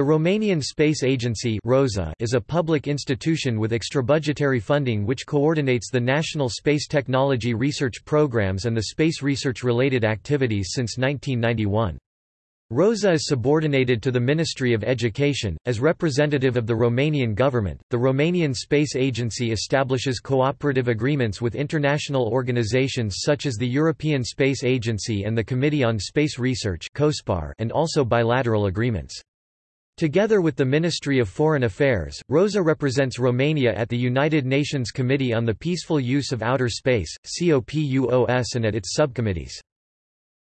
The Romanian Space Agency (ROSA) is a public institution with extrabudgetary funding which coordinates the national space technology research programs and the space research-related activities since 1991. ROSA is subordinated to the Ministry of Education. As representative of the Romanian government, the Romanian Space Agency establishes cooperative agreements with international organizations such as the European Space Agency and the Committee on Space Research and also bilateral agreements. Together with the Ministry of Foreign Affairs, Rosa represents Romania at the United Nations Committee on the Peaceful Use of Outer Space, COPUOS and at its subcommittees.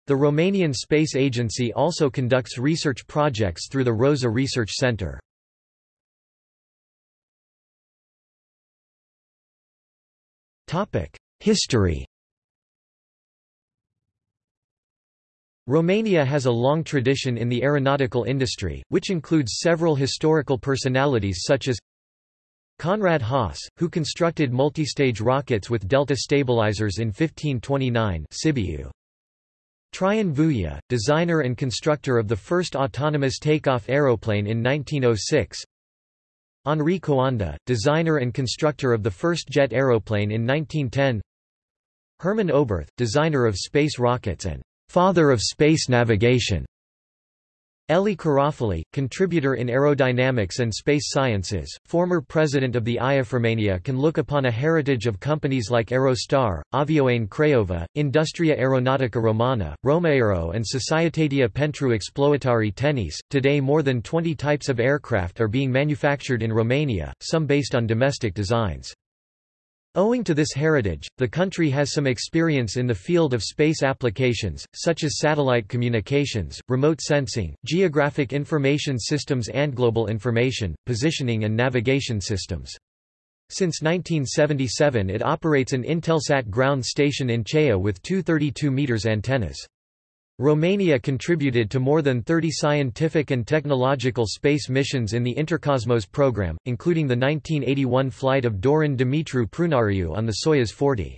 The Romanian Space Agency also conducts research projects through the Rosa Research Centre. History Romania has a long tradition in the aeronautical industry, which includes several historical personalities such as Conrad Haas, who constructed multistage rockets with delta stabilizers in 1529 Sibiu. Traian Vuia, designer and constructor of the first autonomous takeoff aeroplane in 1906 Henri Coanda, designer and constructor of the first jet aeroplane in 1910 Hermann Oberth, designer of space rockets and father of space navigation. Elie Carafoli, contributor in aerodynamics and space sciences, former president of the IAF can look upon a heritage of companies like Aerostar, Avioane Craiova, Industria Aeronautica Romana, Romaero and Societatea pentru Exploatare Tenis. Today more than 20 types of aircraft are being manufactured in Romania, some based on domestic designs. Owing to this heritage, the country has some experience in the field of space applications, such as satellite communications, remote sensing, geographic information systems and global information, positioning and navigation systems. Since 1977 it operates an Intelsat ground station in Cheia with two 32 meters antennas. Romania contributed to more than 30 scientific and technological space missions in the Intercosmos program, including the 1981 flight of Dorin Dumitru Prunariu on the Soyuz 40.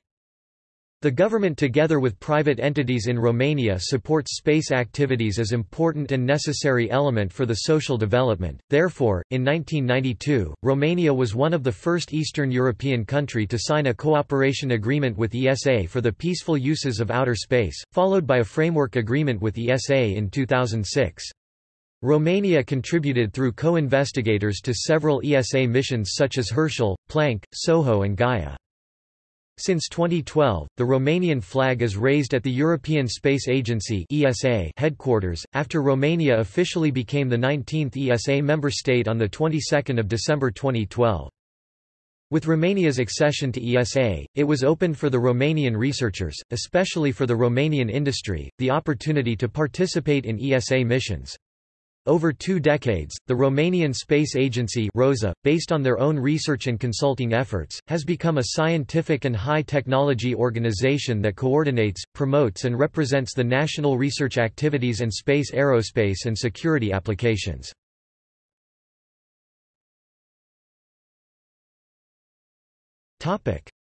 The government together with private entities in Romania supports space activities as important and necessary element for the social development. Therefore, in 1992, Romania was one of the first Eastern European country to sign a cooperation agreement with ESA for the peaceful uses of outer space, followed by a framework agreement with ESA in 2006. Romania contributed through co-investigators to several ESA missions such as Herschel, Planck, SOHO and Gaia. Since 2012, the Romanian flag is raised at the European Space Agency (ESA) headquarters after Romania officially became the 19th ESA member state on the 22nd of December 2012. With Romania's accession to ESA, it was opened for the Romanian researchers, especially for the Romanian industry, the opportunity to participate in ESA missions. Over two decades, the Romanian Space Agency ROSA, based on their own research and consulting efforts, has become a scientific and high-technology organization that coordinates, promotes and represents the national research activities and space aerospace and security applications.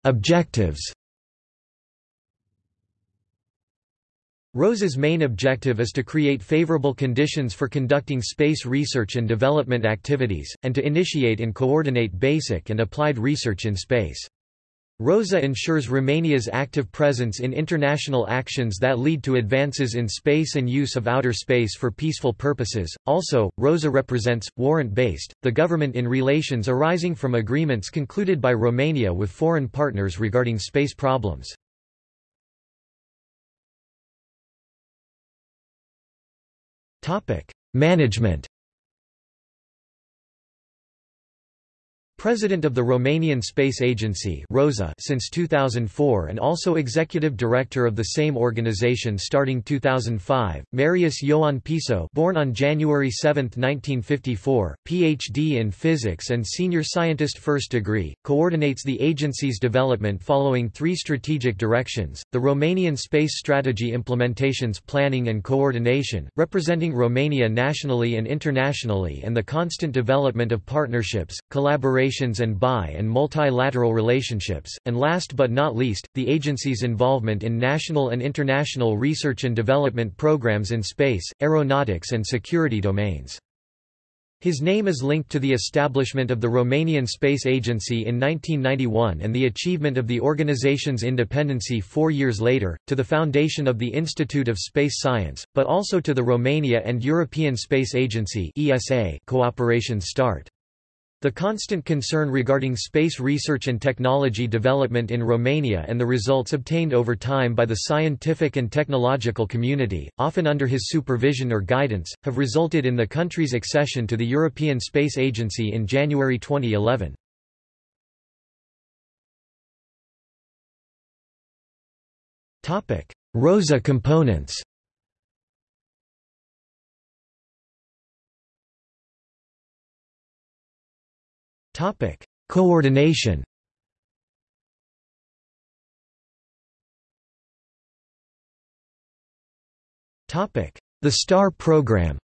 Objectives ROSA's main objective is to create favorable conditions for conducting space research and development activities, and to initiate and coordinate basic and applied research in space. ROSA ensures Romania's active presence in international actions that lead to advances in space and use of outer space for peaceful purposes. Also, ROSA represents, warrant based, the government in relations arising from agreements concluded by Romania with foreign partners regarding space problems. Management President of the Romanian Space Agency ROSA since 2004 and also Executive Director of the same organization starting 2005, Marius Ioan Piso born on January 7, 1954, Ph.D. in Physics and Senior Scientist First Degree, coordinates the agency's development following three strategic directions, the Romanian Space Strategy Implementations Planning and Coordination, representing Romania nationally and internationally and the constant development of partnerships, collaboration relations and bi- and multilateral relationships, and last but not least, the agency's involvement in national and international research and development programs in space, aeronautics and security domains. His name is linked to the establishment of the Romanian Space Agency in 1991 and the achievement of the organization's independency four years later, to the foundation of the Institute of Space Science, but also to the Romania and European Space Agency cooperation start. The constant concern regarding space research and technology development in Romania and the results obtained over time by the scientific and technological community, often under his supervision or guidance, have resulted in the country's accession to the European Space Agency in January 2011. ROSA components Topic: Coordination. Topic: The STAR program.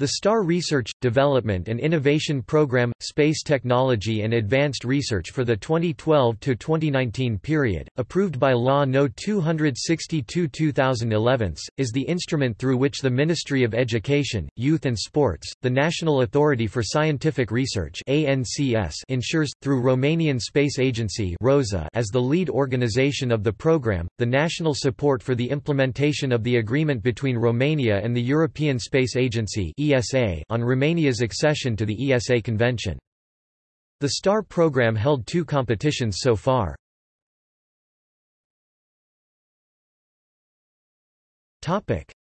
The STAR Research, Development and Innovation Program – Space Technology and Advanced Research for the 2012–2019 period, approved by Law No. 262-2011, is the instrument through which the Ministry of Education, Youth and Sports, the National Authority for Scientific Research ensures, through Romanian Space Agency ROSA, as the lead organization of the program, the national support for the implementation of the agreement between Romania and the European Space Agency ESA on Romania's accession to the ESA Convention. The STAR program held two competitions so far.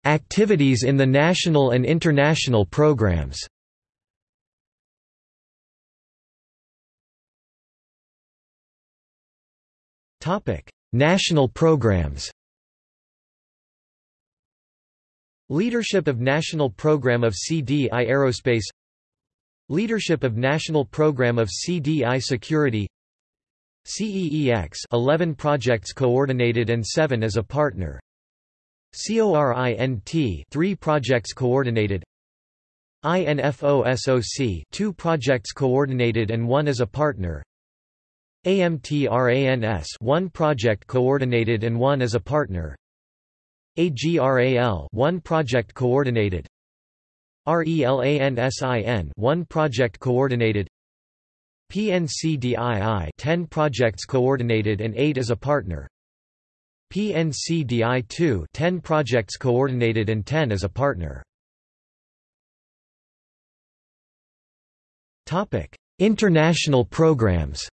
Activities in the national and international programs. National programs. Leadership of National Program of CDI Aerospace Leadership of National Program of CDI Security CEEX 11 projects coordinated and 7 as a partner. CORINT 3 projects coordinated. INFOSOC 2 projects coordinated and 1 as a partner. AMTRANS 1 project coordinated and 1 as a partner AGRAL 1 project coordinated. RELANSIN 1 project coordinated. PNCDII 10 projects coordinated and 8 as a partner. PNCDI2 10 projects coordinated and 10 as a partner. Topic International programs.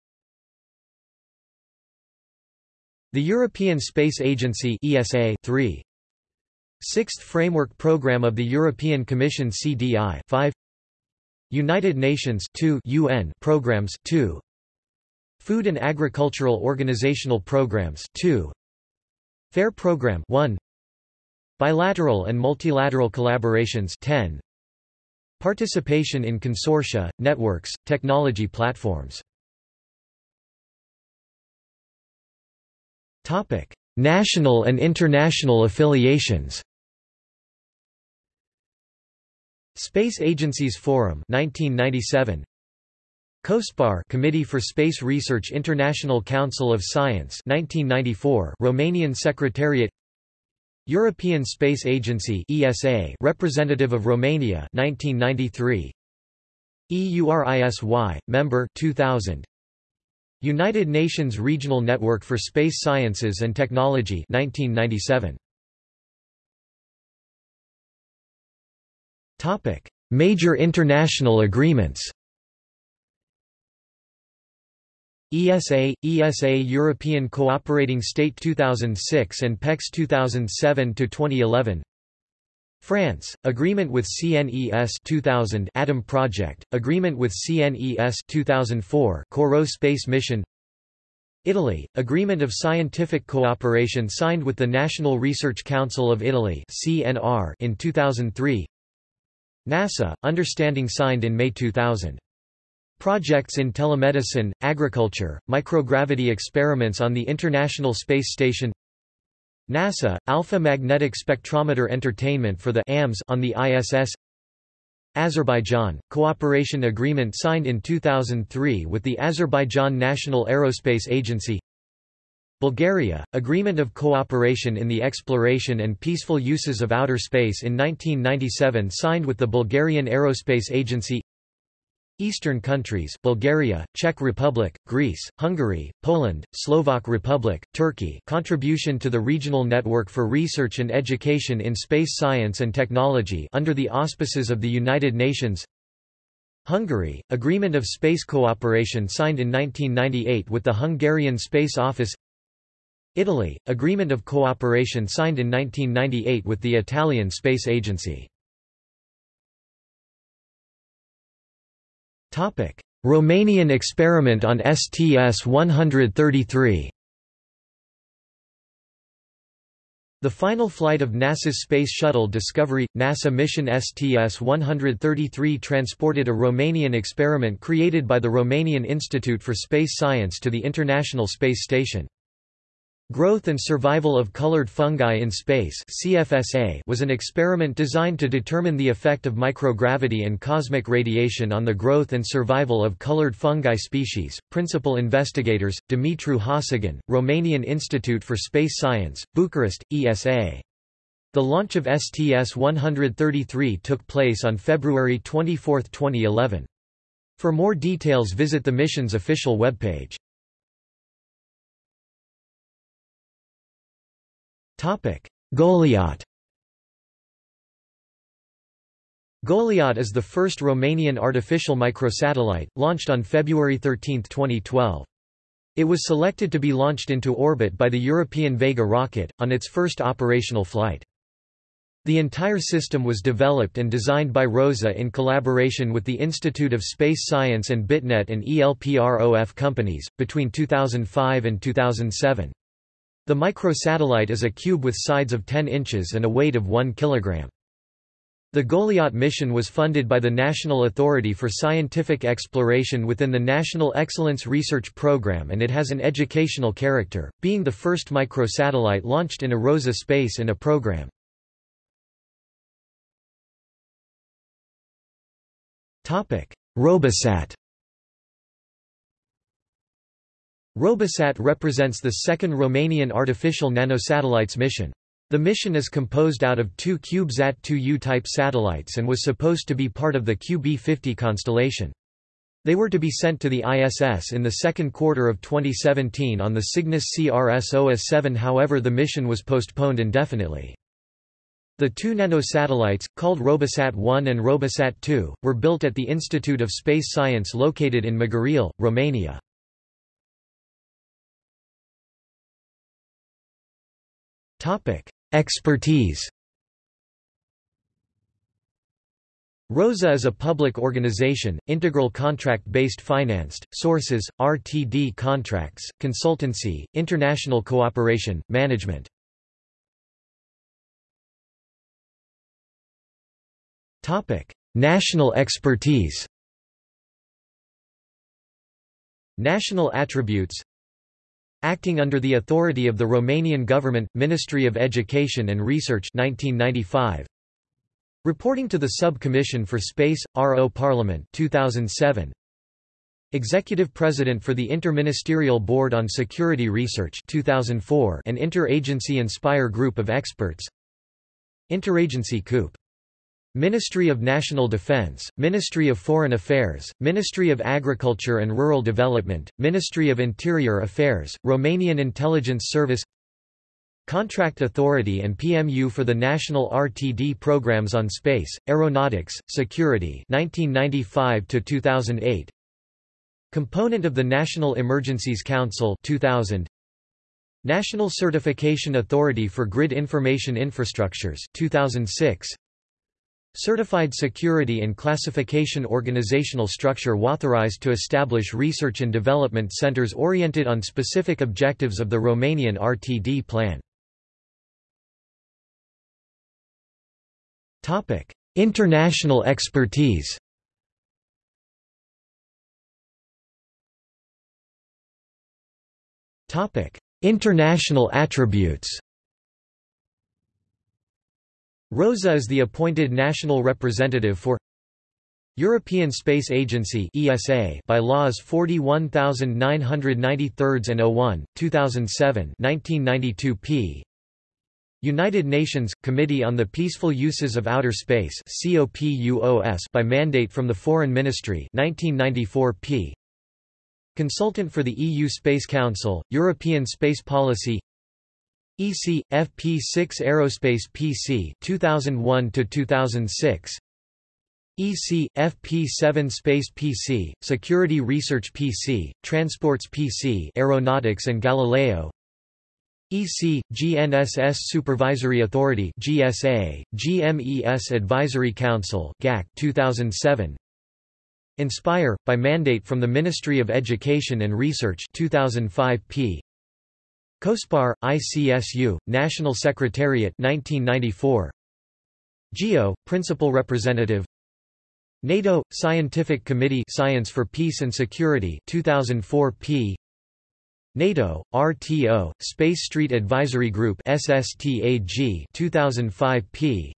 The European Space Agency ESA 3 Sixth Framework Programme of the European Commission CDI 5 United Nations 2 UN programs 2 Food and Agricultural Organizational Programs 2 FAIR Program 1 Bilateral and multilateral collaborations 10 Participation in consortia, networks, technology platforms. Topic: National and international affiliations Space Agencies Forum 1997 COSPAR Committee for Space Research International Council of Science 1994 Romanian Secretariat. European Space Agency ESA Representative of Romania 1993 EURISY Member 2000 United Nations Regional Network for Space Sciences and Technology 1997. Major international agreements. ESA, ESA European Cooperating State 2006 and PEX 2007 to 2011. France, agreement with CNES 2000 Atom Project, agreement with CNES 2004 CoRoT Space Mission Italy, agreement of scientific cooperation signed with the National Research Council of Italy CNR in 2003 NASA, understanding signed in May 2000 Projects in telemedicine, agriculture, microgravity experiments on the International Space Station. NASA, Alpha Magnetic Spectrometer Entertainment for the AMS on the ISS Azerbaijan, cooperation agreement signed in 2003 with the Azerbaijan National Aerospace Agency Bulgaria, Agreement of Cooperation in the Exploration and Peaceful Uses of Outer Space in 1997 signed with the Bulgarian Aerospace Agency. Eastern countries Bulgaria, Czech Republic, Greece, Hungary, Poland, Slovak Republic, Turkey contribution to the Regional Network for Research and Education in Space Science and Technology under the auspices of the United Nations. Hungary, Agreement of Space Cooperation signed in 1998 with the Hungarian Space Office Italy, Agreement of Cooperation signed in 1998 with the Italian Space Agency. Romanian experiment on STS-133 The final flight of NASA's Space Shuttle Discovery – NASA mission STS-133 transported a Romanian experiment created by the Romanian Institute for Space Science to the International Space Station. Growth and Survival of Colored Fungi in Space CFSA was an experiment designed to determine the effect of microgravity and cosmic radiation on the growth and survival of colored fungi species. Principal investigators, Dumitru Hasegan, Romanian Institute for Space Science, Bucharest, ESA. The launch of STS-133 took place on February 24, 2011. For more details visit the mission's official webpage. Goliat Goliat is the first Romanian artificial microsatellite, launched on February 13, 2012. It was selected to be launched into orbit by the European Vega rocket, on its first operational flight. The entire system was developed and designed by ROSA in collaboration with the Institute of Space Science and BitNet and ELPROF companies, between 2005 and 2007. The microsatellite is a cube with sides of 10 inches and a weight of 1 kg. The Goliat mission was funded by the National Authority for Scientific Exploration within the National Excellence Research Program and it has an educational character, being the first microsatellite launched in a ROSA space in a program. Robosat Robosat represents the second Romanian artificial nanosatellites mission. The mission is composed out of two CubeSat-2U type satellites and was supposed to be part of the QB-50 constellation. They were to be sent to the ISS in the second quarter of 2017 on the Cygnus CRS-OS-7 however the mission was postponed indefinitely. The two nanosatellites, called Robosat-1 and Robosat-2, were built at the Institute of Space Science located in Măgurele, Romania. Expertise ROSA is a public organization, integral contract-based financed, sources, RTD contracts, consultancy, international cooperation, management. National expertise National attributes Acting under the authority of the Romanian government, Ministry of Education and Research 1995. Reporting to the Sub-Commission for Space, RO Parliament 2007. Executive President for the Interministerial Board on Security Research 2004 and Interagency Inspire Group of Experts Interagency COUP Ministry of National Defense, Ministry of Foreign Affairs, Ministry of Agriculture and Rural Development, Ministry of Interior Affairs, Romanian Intelligence Service Contract Authority and PMU for the National RTD Programs on Space, Aeronautics, Security 1995 2008 Component of the National Emergencies Council 2000 National Certification Authority for Grid Information Infrastructures 2006 Certified Security and Classification organizational structure authorized to establish research and development centers oriented on specific objectives of the Romanian RTD plan. International expertise International attributes Rosa is the appointed national representative for European Space Agency ESA by laws 41993 and 01, 2007 1992 p. United Nations Committee on the Peaceful Uses of Outer Space COPUOS by mandate from the Foreign Ministry 1994 p. Consultant for the EU Space Council, European Space Policy EC FP6 Aerospace PC 2001 to 2006 EC, FP7 Space PC, Security Research PC, Transports PC Aeronautics and Galileo. EC, GNSS Supervisory Authority GSA, GMES Advisory Council GAC 2007 Inspire, by mandate from the Ministry of Education and Research 2005 p. COSPAR, ICSU, National Secretariat 1994 GEO, Principal Representative. NATO Scientific Committee Science for Peace and Security 2004 p. NATO RTO Space Street Advisory Group SSTAG 2005 p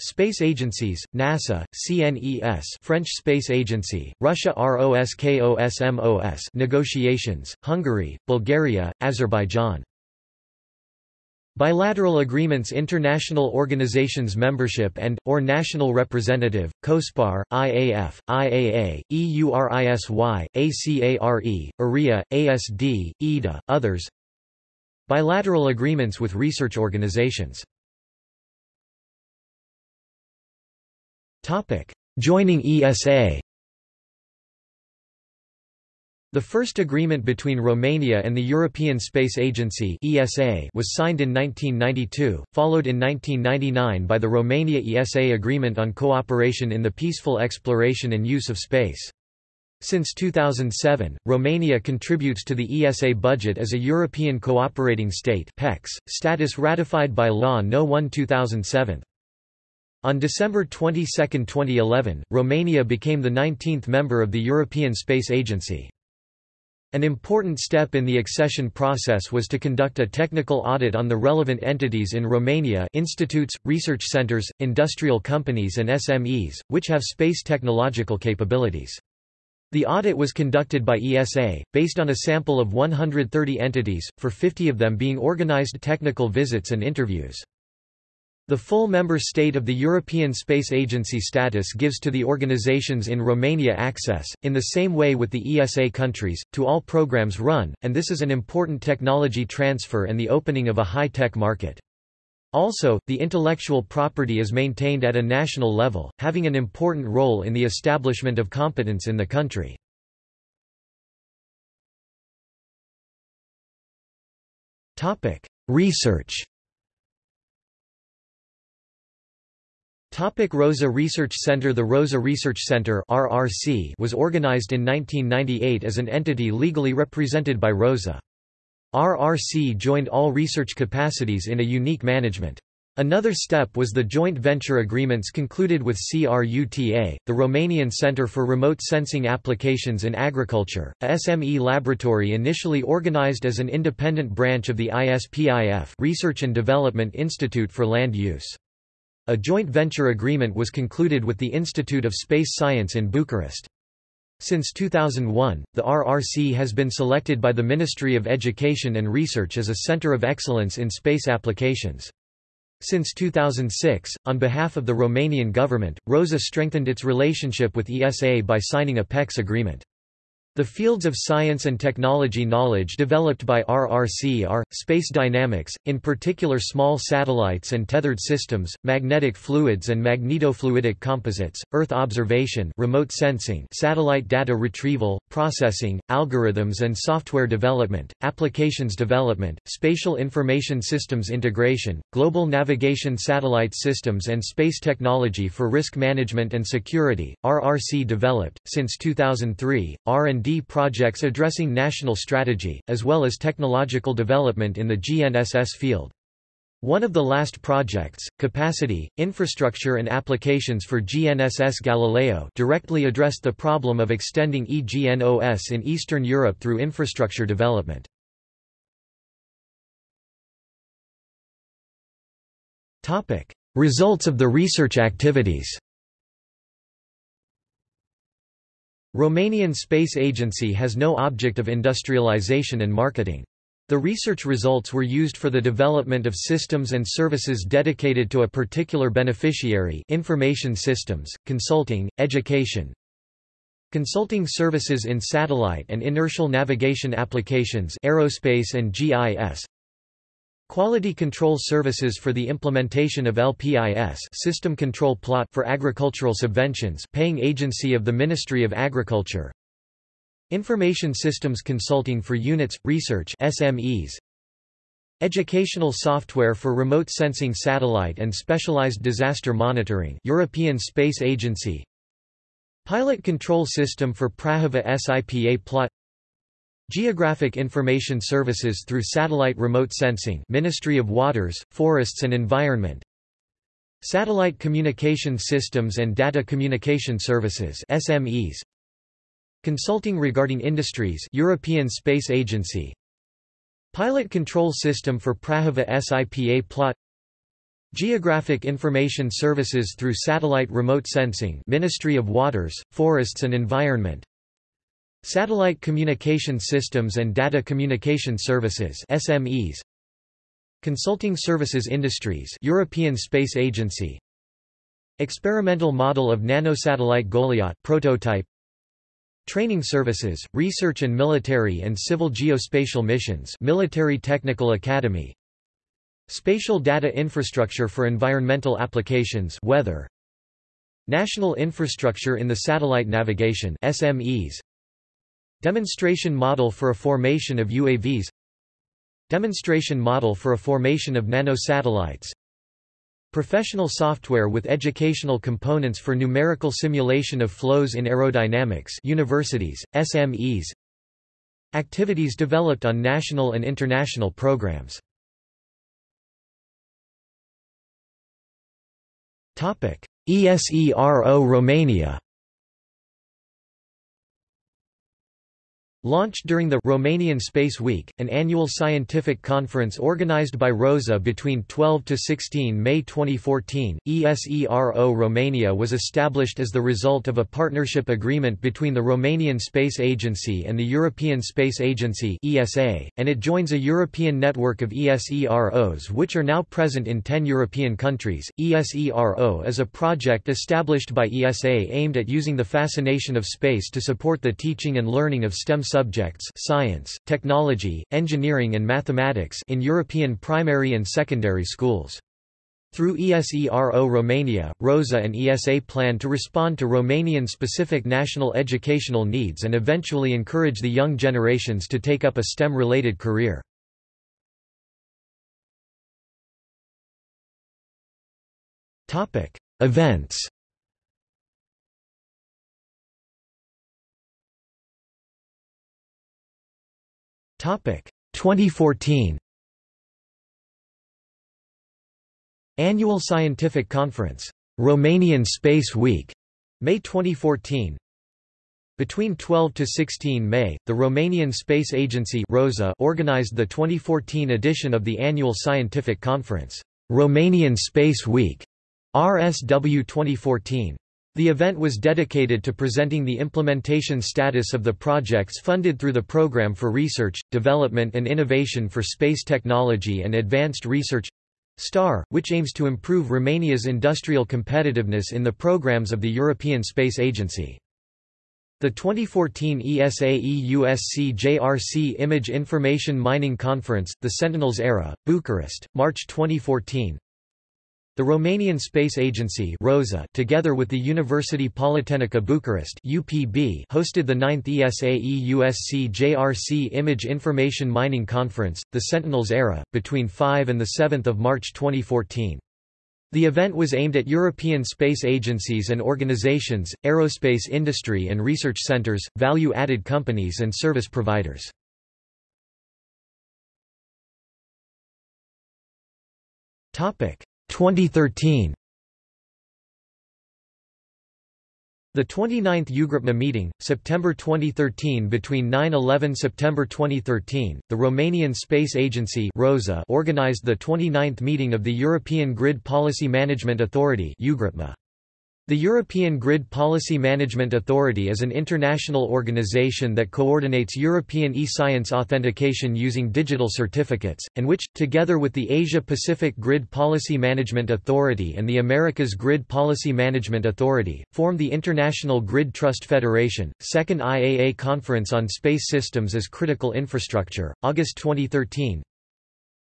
Space agencies, NASA, CNES French Space Agency, Russia ROSKOSMOS negotiations, Hungary, Bulgaria, Azerbaijan. Bilateral agreements International organizations membership and, or national representative, COSPAR, IAF, IAA, EURISY, ACARE, ARIA, ASD, EDA, others. Bilateral agreements with research organizations Joining ESA the first agreement between Romania and the European Space Agency (ESA) was signed in 1992, followed in 1999 by the Romania-ESA Agreement on Cooperation in the Peaceful Exploration and Use of Space. Since 2007, Romania contributes to the ESA budget as a European Cooperating State (PEX), status ratified by Law No. 1-2007. On December 22, 2011, Romania became the 19th member of the European Space Agency. An important step in the accession process was to conduct a technical audit on the relevant entities in Romania institutes, research centers, industrial companies and SMEs, which have space technological capabilities. The audit was conducted by ESA, based on a sample of 130 entities, for 50 of them being organized technical visits and interviews. The full member state of the European Space Agency status gives to the organizations in Romania access, in the same way with the ESA countries, to all programs run, and this is an important technology transfer and the opening of a high-tech market. Also, the intellectual property is maintained at a national level, having an important role in the establishment of competence in the country. Research Topic Rosa Research Center The Rosa Research Center RRC was organized in 1998 as an entity legally represented by Rosa. RRC joined all research capacities in a unique management. Another step was the joint venture agreements concluded with CRUTA, the Romanian Center for Remote Sensing Applications in Agriculture, a SME laboratory initially organized as an independent branch of the ISPIF Research and Development Institute for Land Use. A joint venture agreement was concluded with the Institute of Space Science in Bucharest. Since 2001, the RRC has been selected by the Ministry of Education and Research as a center of excellence in space applications. Since 2006, on behalf of the Romanian government, ROSA strengthened its relationship with ESA by signing a PEX agreement. The fields of science and technology knowledge developed by RRC are, space dynamics, in particular small satellites and tethered systems, magnetic fluids and magnetofluidic composites, Earth observation remote sensing satellite data retrieval, processing, algorithms and software development, applications development, spatial information systems integration, global navigation satellite systems and space technology for risk management and security. RRC developed, since 2003, R&D Projects addressing national strategy, as well as technological development in the GNSS field. One of the last projects, Capacity, Infrastructure and Applications for GNSS Galileo directly addressed the problem of extending EGNOS in Eastern Europe through infrastructure development. Results of the research activities Romanian Space Agency has no object of industrialization and marketing. The research results were used for the development of systems and services dedicated to a particular beneficiary information systems, consulting, education, Consulting services in satellite and inertial navigation applications aerospace and GIS Quality control services for the implementation of LPIS system control plot for agricultural subventions paying agency of the Ministry of Agriculture. Information systems consulting for units, research SMEs Educational software for remote sensing satellite and specialized disaster monitoring European Space Agency. Pilot control system for Prahova SIPA plot Geographic Information Services through Satellite Remote Sensing Ministry of Waters, Forests and Environment. Satellite Communication Systems and Data Communication Services SMEs Consulting regarding industries European Space Agency. Pilot Control System for Prahova SIPA plot. Geographic Information Services through Satellite Remote Sensing Ministry of Waters, Forests and Environment Satellite Communication Systems and Data Communication Services SMEs Consulting Services Industries European Space Agency Experimental model of nanosatellite Goliath prototype Training Services, Research and Military and Civil Geospatial Missions Military Technical Academy Spatial data infrastructure for environmental applications weather. National infrastructure in the satellite navigation SMEs. Demonstration model for a formation of UAVs Demonstration model for a formation of nanosatellites. Professional software with educational components for numerical simulation of flows in aerodynamics universities, SMEs Activities developed on national and international programs. ESERO Romania Launched during the Romanian Space Week, an annual scientific conference organized by ROSA between 12 to 16 May 2014, ESERO Romania was established as the result of a partnership agreement between the Romanian Space Agency and the European Space Agency (ESA), and it joins a European network of ESEROs which are now present in 10 European countries. ESERO is a project established by ESA aimed at using the fascination of space to support the teaching and learning of STEM subjects science, technology, engineering and mathematics in European primary and secondary schools. Through ESERO Romania, ROSA and ESA plan to respond to Romanian-specific national educational needs and eventually encourage the young generations to take up a STEM-related career. Events 2014 Annual Scientific Conference. Romanian Space Week. May 2014 between 12 to 16 May, the Romanian Space Agency (ROSA) organized the 2014 edition of the annual scientific conference, Romanian Space Week, RSW 2014. The event was dedicated to presenting the implementation status of the projects funded through the Programme for Research, Development and Innovation for Space Technology and Advanced Research STAR, which aims to improve Romania's industrial competitiveness in the programs of the European Space Agency. The 2014 ESA-EUSC JRC Image Information Mining Conference, The Sentinels Era, Bucharest, March 2014 the Romanian Space Agency ROSA, together with the University Polytehnică Bucharest UPB, hosted the 9th ESA-EUSC JRC Image Information Mining Conference, the Sentinels Era, between 5 and 7 March 2014. The event was aimed at European space agencies and organizations, aerospace industry and research centers, value-added companies and service providers. Topic: 2013 The 29th EUGridPMA meeting, September 2013 Between 9-11 September 2013, the Romanian Space Agency ROSA organized the 29th meeting of the European Grid Policy Management Authority EUGridPMA. The European Grid Policy Management Authority is an international organization that coordinates European e-science authentication using digital certificates, and which, together with the Asia-Pacific Grid Policy Management Authority and the Americas Grid Policy Management Authority, form the International Grid Trust Federation. Second IAA Conference on Space Systems as Critical Infrastructure, August 2013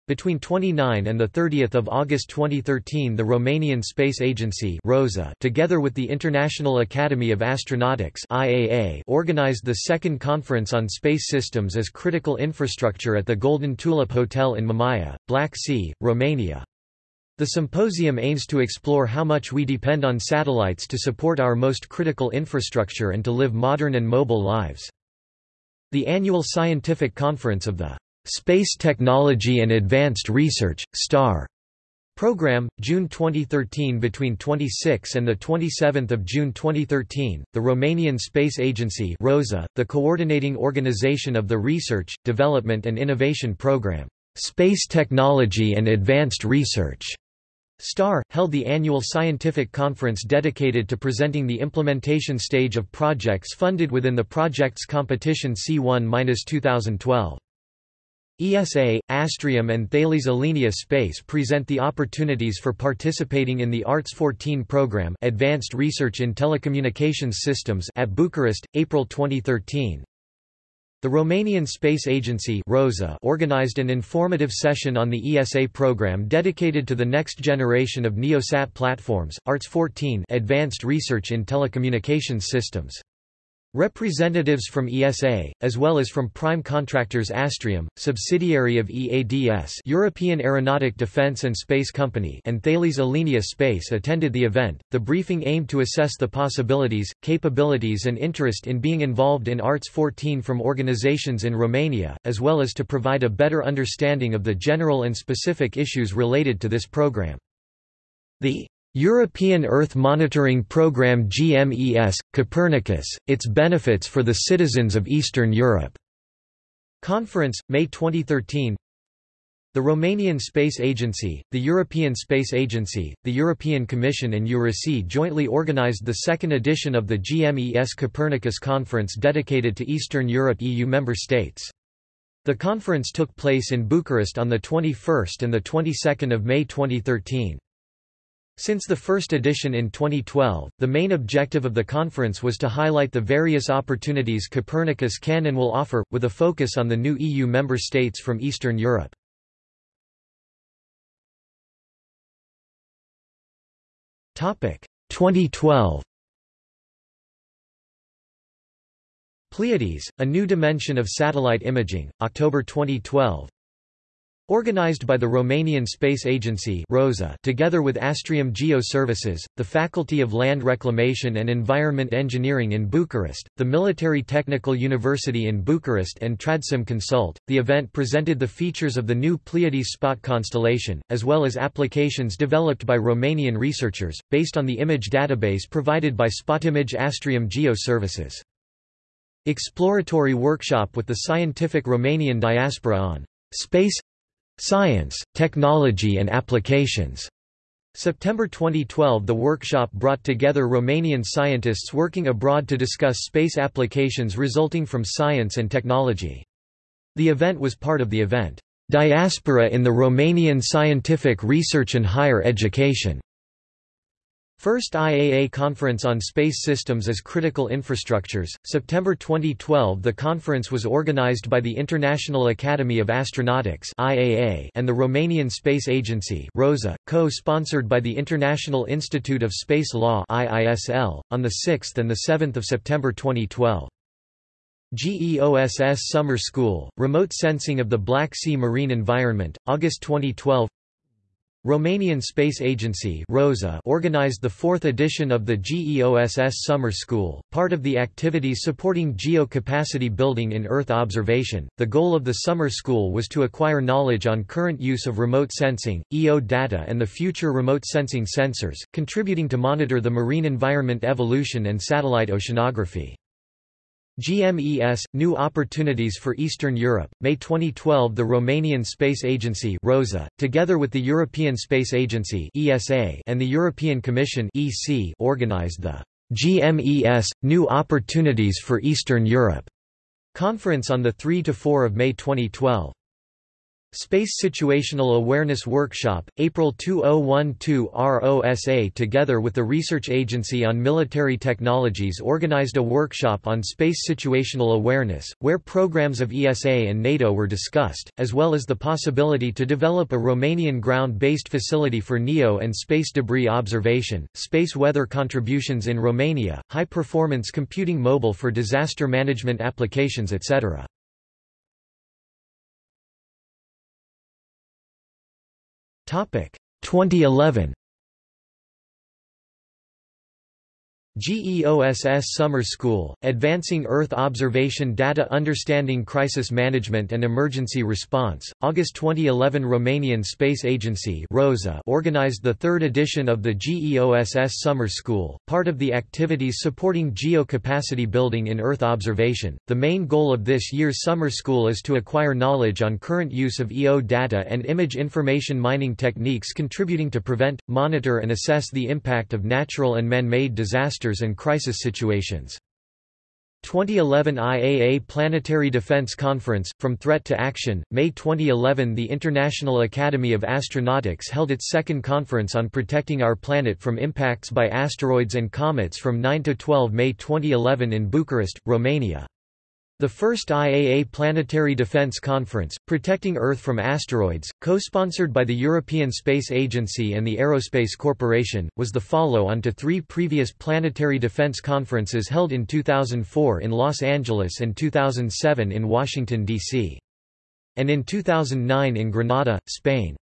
between 29 and 30 August 2013 the Romanian Space Agency ROSA, together with the International Academy of Astronautics IAA, organized the second Conference on Space Systems as Critical Infrastructure at the Golden Tulip Hotel in Mamaia, Black Sea, Romania. The symposium aims to explore how much we depend on satellites to support our most critical infrastructure and to live modern and mobile lives. The annual scientific conference of the Space Technology and Advanced Research, STAR. Program, June 2013 Between 26 and 27 June 2013, the Romanian Space Agency ROSA, the coordinating organization of the Research, Development and Innovation Program, Space Technology and Advanced Research, STAR, held the annual scientific conference dedicated to presenting the implementation stage of projects funded within the Projects Competition C1-2012. ESA, Astrium and Thales Alenia Space present the opportunities for participating in the ARTES 14 program Advanced Research in Telecommunications Systems at Bucharest, April 2013. The Romanian Space Agency ROSA organized an informative session on the ESA program dedicated to the next generation of NeoSat platforms, ARTES 14 Advanced Research in Telecommunications Systems. Representatives from ESA, as well as from prime contractors Astrium, subsidiary of EADS European Aeronautic Defence and Space Company and Thales Alenia Space attended the event. The briefing aimed to assess the possibilities, capabilities and interest in being involved in ARTES 14 from organizations in Romania, as well as to provide a better understanding of the general and specific issues related to this program. The European Earth Monitoring Programme GMES, Copernicus, its benefits for the citizens of Eastern Europe. Conference, May 2013 The Romanian Space Agency, the European Space Agency, the European Commission and EURISY jointly organized the second edition of the GMES Copernicus Conference dedicated to Eastern Europe EU member states. The conference took place in Bucharest on 21 and 22 May 2013. Since the first edition in 2012, the main objective of the conference was to highlight the various opportunities Copernicus can and will offer, with a focus on the new EU member states from Eastern Europe. Topic 2012 Pleiades, a new dimension of satellite imaging, October 2012 Organized by the Romanian Space Agency ROSA together with Astrium Geo Services, the Faculty of Land Reclamation and Environment Engineering in Bucharest, the Military Technical University in Bucharest and Tradsim Consult, the event presented the features of the new Pleiades spot constellation, as well as applications developed by Romanian researchers, based on the image database provided by Spotimage Astrium Geo Services. Exploratory workshop with the scientific Romanian diaspora on space Science, Technology and Applications. September 2012 The workshop brought together Romanian scientists working abroad to discuss space applications resulting from science and technology. The event was part of the event, "'Diaspora in the Romanian Scientific Research and Higher Education' First IAA Conference on Space Systems as Critical Infrastructures, September 2012 The conference was organized by the International Academy of Astronautics IAA and the Romanian Space Agency ROSA, co-sponsored by the International Institute of Space Law IISL, on 6 and 7 September 2012. GEOSS Summer School, Remote Sensing of the Black Sea Marine Environment, August 2012 Romanian Space Agency ROSA organized the fourth edition of the GEOSS Summer School, part of the activities supporting geo-capacity building in Earth observation. The goal of the summer school was to acquire knowledge on current use of remote sensing, EO data and the future remote sensing sensors, contributing to monitor the marine environment evolution and satellite oceanography. GMES – New Opportunities for Eastern Europe, May 2012 The Romanian Space Agency ROSA, together with the European Space Agency ESA and the European Commission EC organized the GMES – New Opportunities for Eastern Europe conference on 3–4 May 2012. Space Situational Awareness Workshop, April 2012 ROSA together with the Research Agency on Military Technologies organized a workshop on space situational awareness, where programs of ESA and NATO were discussed, as well as the possibility to develop a Romanian ground-based facility for NEO and space debris observation, space weather contributions in Romania, high-performance computing mobile for disaster management applications etc. 2011 GEOSS Summer School, Advancing Earth Observation Data Understanding Crisis Management and Emergency Response, August 2011 Romanian Space Agency ROSA organized the third edition of the GEOSS Summer School, part of the activities supporting geo-capacity building in Earth observation. The main goal of this year's summer school is to acquire knowledge on current use of EO data and image information mining techniques contributing to prevent, monitor and assess the impact of natural and man-made disasters disasters and crisis situations. 2011 IAA Planetary Defense Conference, From Threat to Action, May 2011 The International Academy of Astronautics held its second conference on protecting our planet from impacts by asteroids and comets from 9–12 May 2011 in Bucharest, Romania. The first IAA Planetary Defense Conference, Protecting Earth from Asteroids, co-sponsored by the European Space Agency and the Aerospace Corporation, was the follow-on to three previous planetary defense conferences held in 2004 in Los Angeles and 2007 in Washington, D.C. and in 2009 in Granada, Spain.